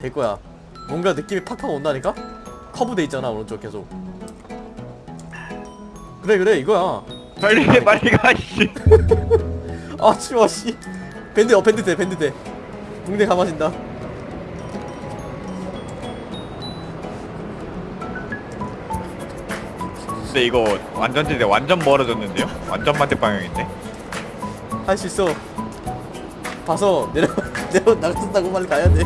될 거야. 뭔가 느낌이 팍팍 온다니까? 커브 돼 있잖아 오른쪽 계속. 그래 그래 이거야. 빨리 해 빨리 가 씨. 아 치워 씨. 밴드 어 밴드 돼 밴드 돼. 붕대 감아진다. 근데 이거 완전지대 완전 멀어졌는데요? 완전 반대 방향인데? 할 수 있어. 봐서 내려 내려 나간다고 빨리 가야 돼.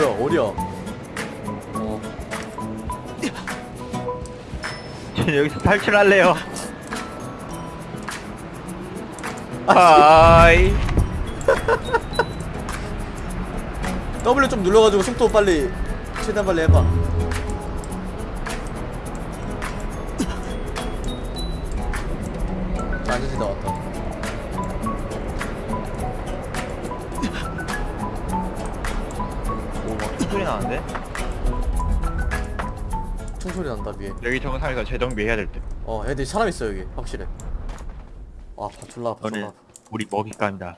뭐야 어디야? 어저 여기서 탈출할래요. 하이. W 좀 눌러가지고 속도 빨리 최대한 빨리 해봐. 여기 정상에서 재정비해야 될 때. 어 애들 사람 있어 여기 확실해. 아 바- 졸라 아파 졸라 오늘 아파. 우리 먹잇감이다.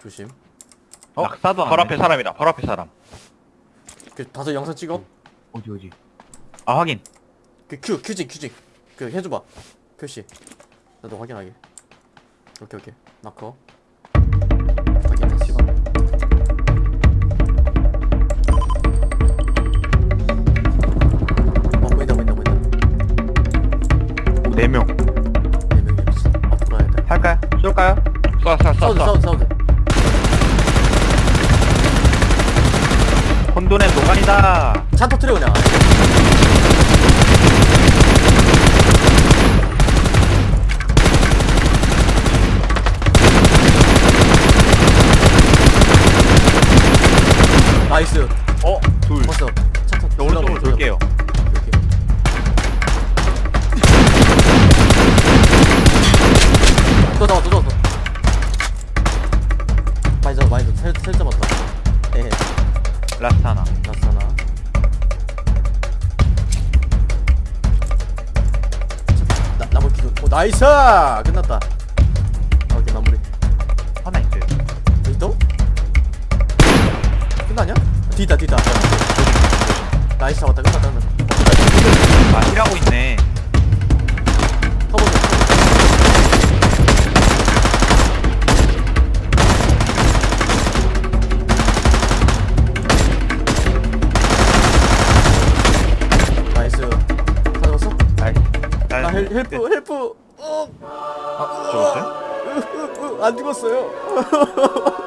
조심. 어? 낙사도 안 바로 해. 앞에 사람이다. 바로 앞에 사람. 그 다섯 영상 찍어. 어디 어디 아 확인 그큐 큐징 큐징. 그 해줘봐. 표시. 나도 확인하게. 오케이 오케이. 마커. 4명. 네 명이 없어. 앞으로 가야 돼. 할까요? 쏠까요? 쏴, 쏴, 쏴, 사우드 쏴. 사우드 사우드. 혼돈의 노간이다. 차 터트려 그냥. 나이스. 오 nice. 끝났다. 오케이 마무리. 하나. 여기 또? 끝나냐? 뒤다 뒤다. nice 잡았다 끝났다 끝났다. 아, heal하고 있네. hel, help help. 어. 아, 죽었어요? 안 죽었어요.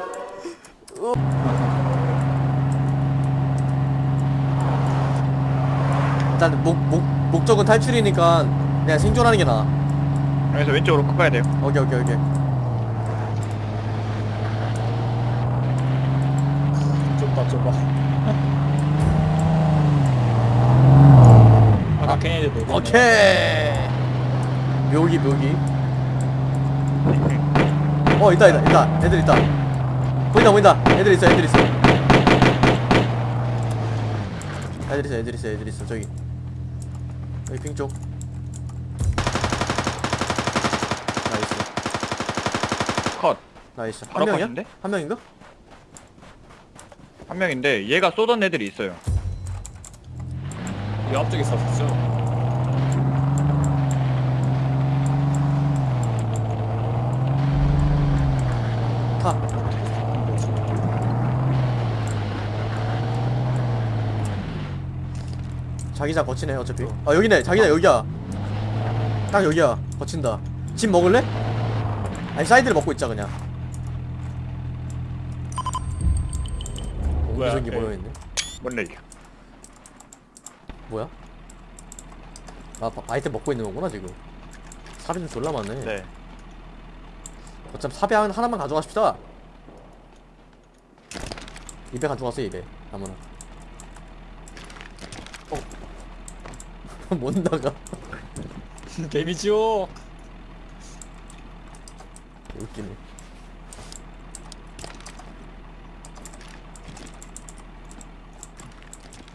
일단 목, 목, 목적은 탈출이니까 그냥 생존하는 게 나아. 여기서 왼쪽으로 꺾어야 돼요. 오케이 오케이 오케이. 좁다 좁아 아까 걔네들 뭐 오케이. 묘기 묘기. 어 있다 있다 있다. 애들 있다. 보인다 보인다. 애들 있어 애들 있어. 애들 있어 애들 있어 애들 있어 저기. 여기 ping 쪽. nice. 컷. nice. 한 바로 명이야? 컷인데? 한 명인가? 한 명인데 얘가 쏘던 애들이 있어요. 이 앞쪽에 섰었죠 타. 자기장 거치네 어차피. 아 여기네 자기장 여기야. 딱 여기야 거친다. 집 먹을래? 아니 사이드를 먹고 있자 그냥. 뭐야, 옹기종기 네. 모여있네. 뭔 얘기야? 뭐야? 아 바- 아이템 먹고 있는 거구나 지금. 사비 좀 졸라 많네. 네. 어차피 사비 한- 하나만 가져가십시다. 200 가져가세요 200 아무나. 못 나가. 데미지요 웃기네.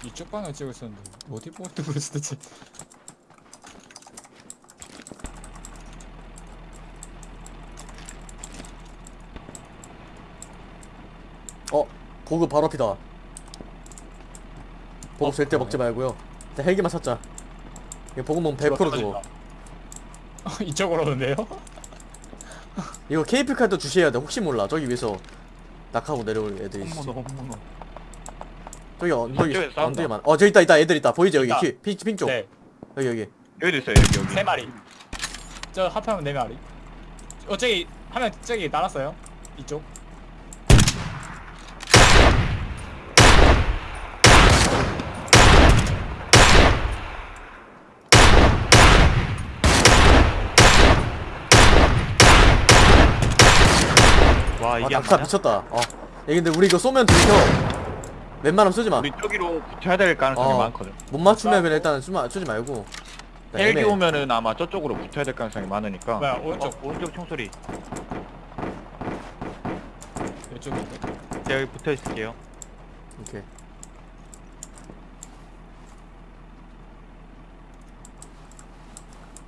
이쪽 방향 찍고 있었는데 어디 보고 뜨고 있었지. 어 고급 바로 앞이다. 보급 어, 절대 먹지 말고요. 헬기만 찾자. 이거 먹으면 100% 죽어 이쪽으로 오는데요? 이거 케이플 카드 주셔야 돼 혹시 몰라 저기 위에서 낙하고 내려올 애들이 있어 저기 언덕이 싸운다. 언덕이 많아 어 저기 있다 있다 애들 있다 보이지 여기 있다. 키, 핑, 핑쪽 네. 여기 여기 여기도 있어요 여기 여기 세 마리. 저 합하면 네 마리. 어 저기 하면 저기 날았어요. 이쪽. 와아 이게 안 낙하 맞아? 미쳤다 어얘 근데 우리 이거 쏘면 들켜 웬만하면 쏘지 우리 저기로 붙여야 될 가능성이 어. 많거든 마못 맞추면 그냥 일단 쏘지, 마, 쏘지 말고 일단 헬기 애매해. 오면은 아마 저쪽으로 붙어야 될 가능성이 많으니까 뭐야, 오른쪽. 어, 오른쪽 총소리 이쪽인데. 제가 여기 붙어 있을게요 오케이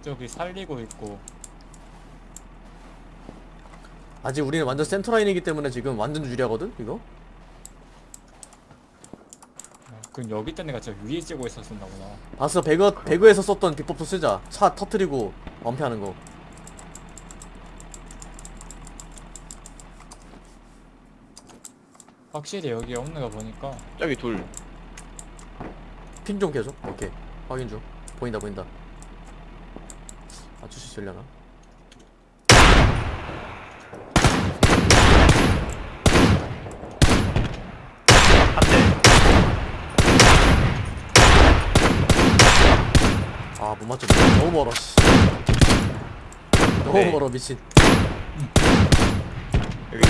저기 살리고 있고. 아직 우리는 완전 센터라인이기 때문에 지금 완전 유리하거든 이거? 어, 그럼 여기 있던 애가 저 위에 찌고 있었었나 보다. 봤어 배그 배그에서 썼던 비법도 쓰자. 차 터트리고 엄폐하는 거. 확실히 여기 없는 거 보니까. 저기 둘. 핑 좀 계속? 오케이. 확인 중. 보인다 보인다. 아 주시 되려나 아못 맞췄 너무 멀어 씨. 너무 네. 멀어 미친. 여기.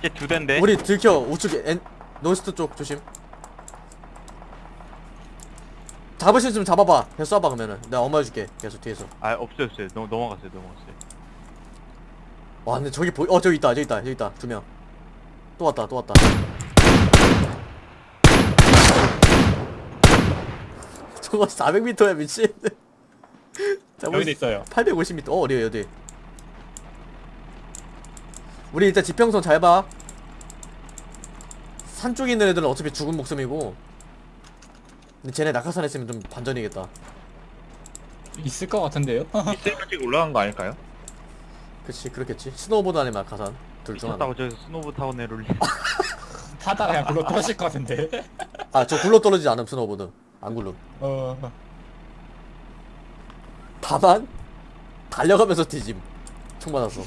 이제 두 대인데? 우리 들켜 우측에. 엔 노스트 쪽 조심. 잡을 수 있으면 잡아봐. 계속 쏴봐 그러면은. 내가 엄마 해줄게 계속 뒤에서. 아 없어요 없어요. 넘, 넘어갔어요 넘어갔어요. 와 근데 저기 보이 어 저기 있다 저기 있다 저기 있다. 두 명. 또 왔다 또 왔다 저거 400m야 미친. 여기도 수- 있어요. 850m 어 어디야 어디? 우리 일단 지평선 잘봐. 산 쪽에 있는 애들은 어차피 죽은 목숨이고. 근데 쟤네 낙하산 했으면 좀 반전이겠다. 있을 것 같은데요? 이세까지 올라간 거 아닐까요? 그치 그렇겠지. 스노우보드 아니면 낙하산. 둘 중 하나. 미쳤다고 저기서 스노브 타고 내려올리 타다가 그냥 굴러 떨어질 것 같은데. 아 저 굴러 떨어지지 않음 스노우보드 안 굴름 어. 다만 달려가면서 뒤짐. 총 맞았어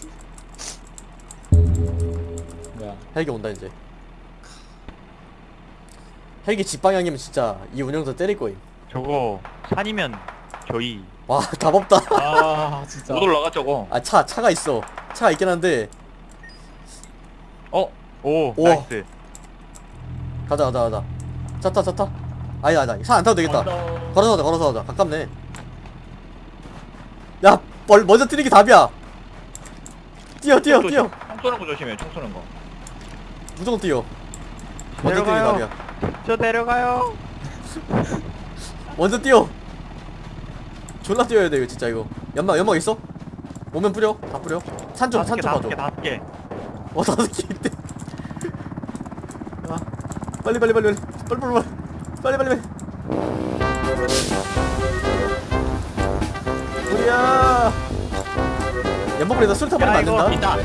뭐야. 헬기 온다 이제. 헬기 집 방향이면 진짜 이 운영자 때릴 거임. 저거 산이면 저희. 와 답없다. 아 진짜. 못 올라가 저거. 아 차 차가 있어. 차가 있긴 한데. 어? 오 우와. nice. 가자 가자 가자. 차타 차타 아니다 아니다 차 안 타도 되겠다. 걸어서 가자. 걸어서 가자 가깝네. 야 멀, 먼저 뛰는 게 답이야. 뛰어 뛰어 또 뛰어. 총 쏘는 거 조심해 총 쏘는 거. 무조건 뛰어. 먼저 뛰는 게 내려가요. 답이야. 저 내려가요. 먼저 뛰어. 졸라 뛰어야 돼 이거 진짜 이거. 연막 연막 있어? 오면 뿌려. 다 뿌려. 산좀 다섯 개 산좀 다섯 봐줘 개 다섯 개. 어 다섯 개 있대 아, 빨리 빨리 빨리 빨리. 빨리 빨리 빨리 빨리 빨리 우리야. 연막불에다 술 타 버리면 야안 된다? 있다.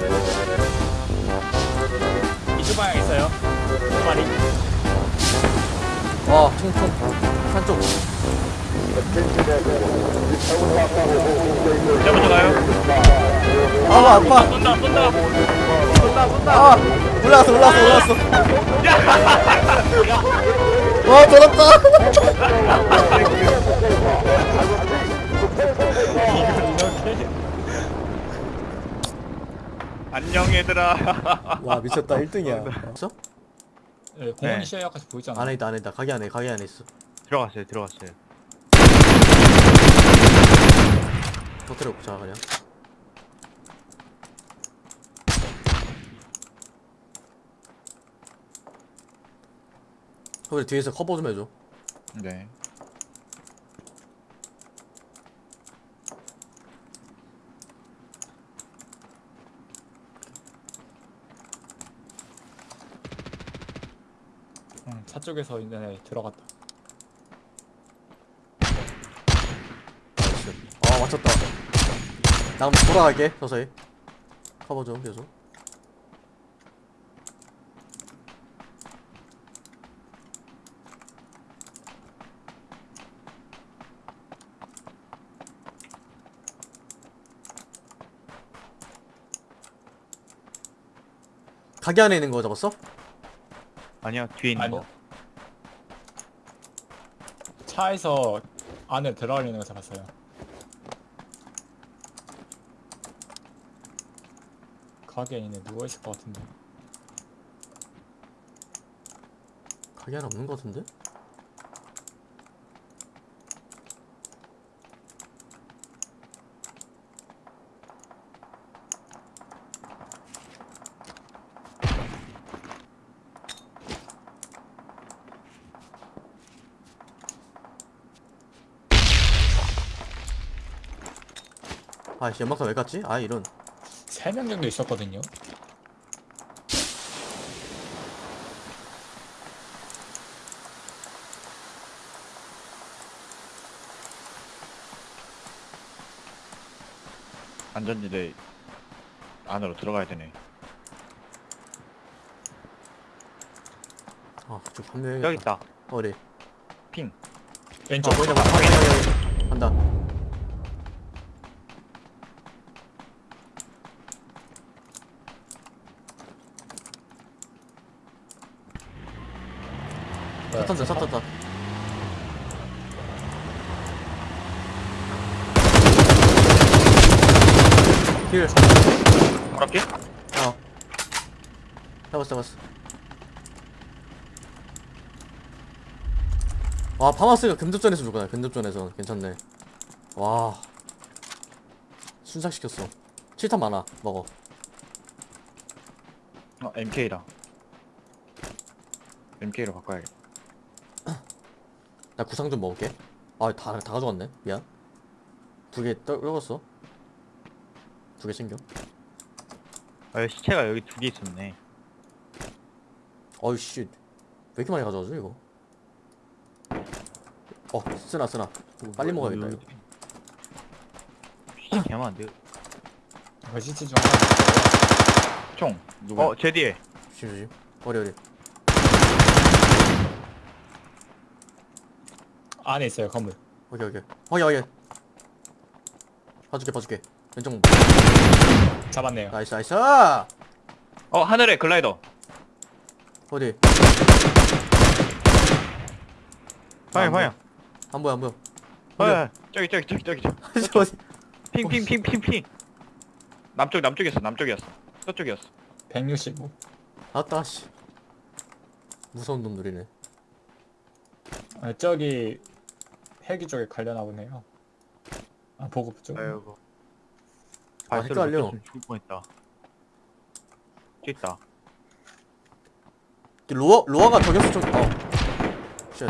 이쪽 방향 있어요. 두 마리. 와 총총. 산쪽. 진짜 먼저 가요. 아 아파. 쏜다 쏜다. 쏜다 쏜다. 아 올라왔어 올라왔어 올라왔어 와 돌았다. 안녕 얘들아. 와 미쳤다. 1등이야. 있어? 네, 공원이 네. 시야까지 보이잖아. 안에 있다 안에 있다. 가게 안에 가게 안에 있어. 들어갔어요 들어갔어요. 터트려 보자 그냥 그래 뒤에서 커버 좀 해줘. 네. 차 쪽에서 이제 들어갔다. 나이스 아 맞췄다. 나 한번 돌아갈게 서서히. 커버 좀 계속 가게 안에 있는 거 잡았어? 아니야 뒤에 있는 아니요. 거. 차에서 안에 들어가려는 거 잡았어요. 가게 안에 누워 있을 것 같은데. 가게 안에 없는 거 같은데? 아이씨 연막탄 왜 갔지? 아 이런 세명 정도 있었거든요. 안전지대 안으로 들어가야 되네. 아 그쪽 판매 여기 있다. 어디? 핑. 왼쪽. 어, 보이자 봐. 확인, 확인, 확인. 간다. 뭐야, 사탄다, 사탄다. 길. 그렇게? 어. 잡았어, 잡았어. 와, 파마스가 근접전에서 죽구나. 근접전에서 괜찮네. 와. 순삭시켰어. 7탄 많아. 먹어. 어 MK다. MK로 바꿔야겠다. 나 구상 좀 먹을게. 아, 다, 다 가져갔네. 미안. 두 개 떨궜어. 두 개 챙겨. 아 시체가 여기 두 개 있었네. 어이, 씨. 왜 이렇게 많이 가져가죠, 이거? 어, 쓰나, 쓰나. 빨리 먹어야겠다, 이거. 씨 개만데. 그 시체 중 하나 있어요. 총. 누구야? 어 제 뒤에. 조심, 조심. 어리, 어리. 안에 있어요 건물. 오케이, 오케이. 확인, 확인. 봐줄게, 봐줄게. 왼쪽. 잡았네요. nice, nice! 어 하늘에 글라이더. 어디? 방향 안 방향. 안 보여, 안 보여. 어 저기 저기 저기 저기 저기. 핑핑핑핑핑. 남쪽 남쪽이었어 남쪽이었어. 저쪽이었어. 165. 아따, 씨. 무서운 놈들이네. 아, 저기 헬기 쪽에 가려나 보네요. 아 보급 쪽. 아이고. 아, 발소리 헷갈려. 못 들었으면 죽을 뻔했다. 저기 있다. 로아, 로아가 저격수 좀, 어. 쉣.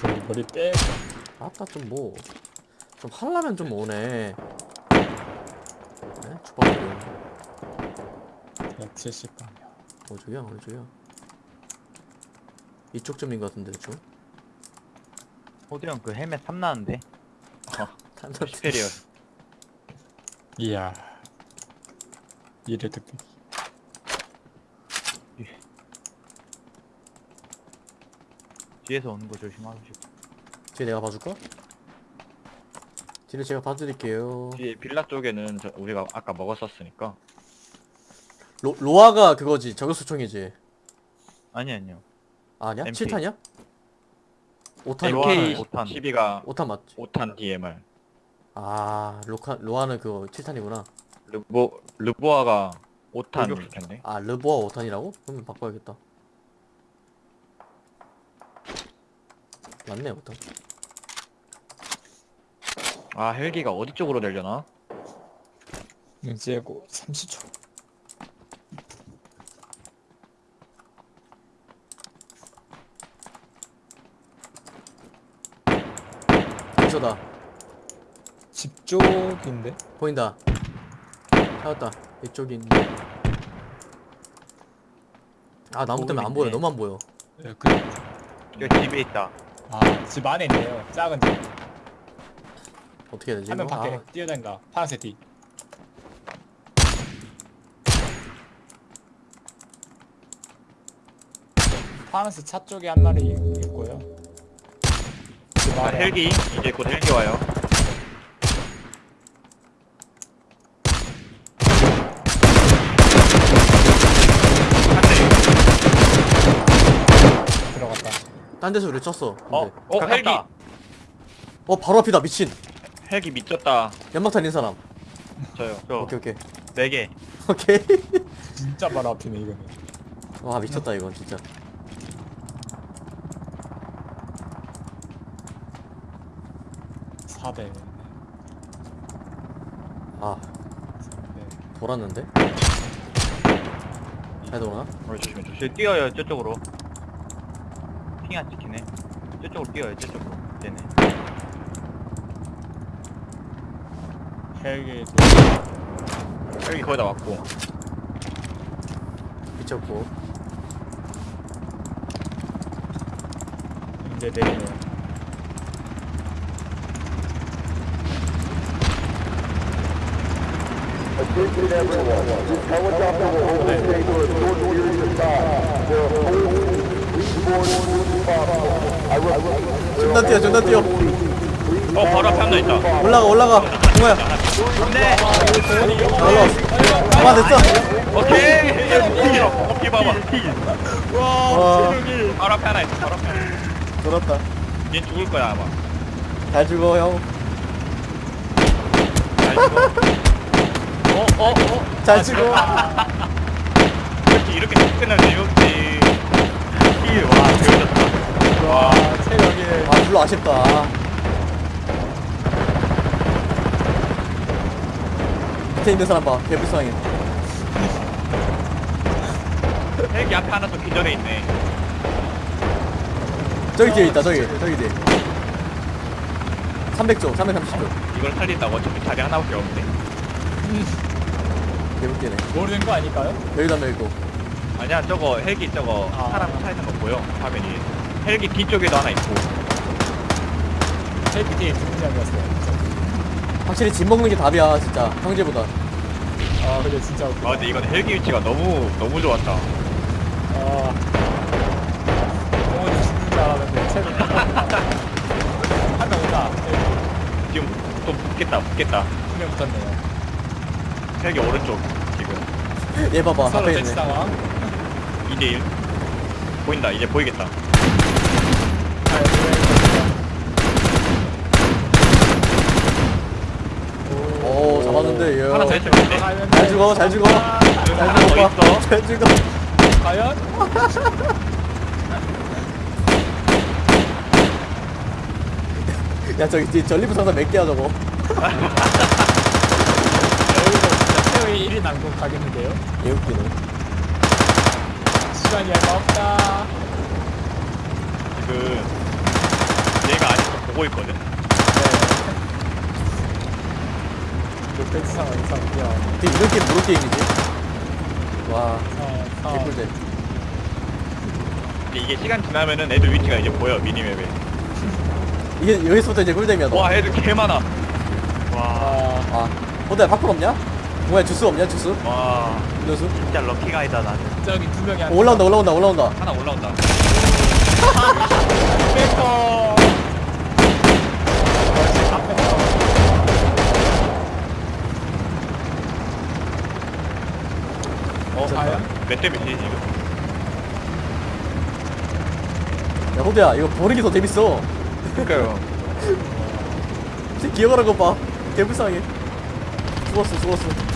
저기 머리 빼. 아따, 좀 뭐. 좀 하려면 좀 오네. 네? 주방들. 170방이요. 어, 저기야, 어디 저기야. 이쪽 점인 것 같은데, 대충. 호드 형 그 헬멧 탐나는데. 탄산 시페리얼. 이야. 이를 듣기. 뒤에서 오는 거 조심하시고. 뒤에 내가 봐줄까? 뒤를 제가 봐드릴게요. 뒤에 빌라 쪽에는 저 우리가 아까 먹었었으니까. 로, 로아가 그거지, 저격수 총이지. 아니 아니요. 아니야? MP. 7탄이야? 5탄, MK 5탄. 5탄 12가 5탄 맞지? 5탄 DMR. 아, 로카, 로아는 그거 7탄이구나. 르보 르보아가 5탄 공격- 일 텐데. 아, 르보아 5탄이라고? 그러면 바꿔야겠다. 맞네, 5탄. 아 헬기가 어디 쪽으로 내려나? 눈치고 30초. 근처다. 집 쪽인데? 보인다. 찾았다. 이쪽이 있는데. 아 나무 때문에 안 보여 너무 안 보여 예, 그, 여기 집에 있다. 아, 집 안에 있네요. 작은 집. 어떻게 해야 되지 한명 이거? 밖에 아, 뛰어다닌다. 파란색 티. 파란색 차 쪽에 한 마리 있고요. 그 아, 헬기 이제 곧 헬기 와요. 들어갔다. 딴 데서 우리 쳤어 근데. 어, 어 가깝다. 헬기. 어 바로 앞이다 미친 헬기 미쳤다. 연막탄 있는 사람 저요. 저 오케이 오케이 네 개. 오케이 진짜 바로 앞이네 이거는. 와 미쳤다 이건 진짜 400. 아 네. 돌았는데? 잘 돌아나? 어, 조심해 조심. 뛰어요 저쪽으로. 핑 안 찍히네. 저쪽으로 뛰어요 저쪽으로. 네네. 헬기 헬기 거의 다 왔고. 미쳤고 이제 내리네요. 존나 뛰어 존나 뛰어 어 바로 앞에 한명 있다. 올라가 올라가 뭐야 네. 올라왔어 가만 됐어 오케이. 튀겨. 어깨 봐봐. 와 바로 앞에 하나 있어. 바로 앞에. 하나. 돌았다 얘 죽을 거야 아마. 잘 죽어 형 잘 죽어. 어, 어, 어. 잘 죽어 이렇게 이렇게 끝날 재미없지. 힐, 와, 배워졌다. 와, 체력이 아 별로 아쉽다 밑에 있는 사람 봐 개불쌍해 헬기 앞에 하나 더 기절해 있네. 저기 뒤에 있다 저기 저기 뒤에 300조 330조 이걸 살린다고 어차피 자리 하나밖에 없는데. 개웃기네 모르는 거 아닐까요? 여기다 여기고 아니야, 저거 헬기 저거 아. 사람 차 있는 거 보여? 화면이. 헬기 뒤쪽에도 하나 있고. 헬기 뒤에 두 명이었어요. 확실히 집 먹는 게 답이야 진짜 형제보다 아, 근데 진짜 웃기다. 아, 근데 이건 헬기 위치가 너무 너무 좋았다. 아, 공원이 죽는 줄 알았는데 체력 한명 온다. 지금 또 붙겠다, 붙겠다. 두명 붙었네요. 헬기 오른쪽 지금 얘 봐봐 서로 앞에 대치 있네 상황. 2대1 보인다. 이제 보이겠다. 아, 오 잡았는데 얘 하나 더 했는데. 잘 죽어 잘 죽어 잘 하나 더 죽어 있어. 잘 죽어 과연? 야 저기 전리부 상사 몇 개야 저거 진짜 최후의 1위 난국 가겠는데요? 개웃기네 시간이 얼마 없다. 지금 얘가 아직도 보고 있거든. 네. 그 상황 이상 그냥 근데 이런 게임 뭐로 게임이지? 와 어, 어. 개꿀잼 근데 이게 시간 지나면은 애들 위치가 이제 보여 미니맵에. 이게 여기서부터 이제 꿀잼이야 너. 와 애들 개 많아. 와. 아, 아 호텔 팝콘 없냐? 뭐야 주스 없냐 주스? 와. 음료수? 진짜 럭키가이다 나. 저기 두 명이 한 어, 올라온다 올라온다 올라온다 하나 올라온다. 뺐어. 어, 과연? 몇대 몇이지 지금? 야 호대야 이거 버리기 더 재밌어 그러니까요. 기어가는 거봐 개불쌍해 죽었어 죽었어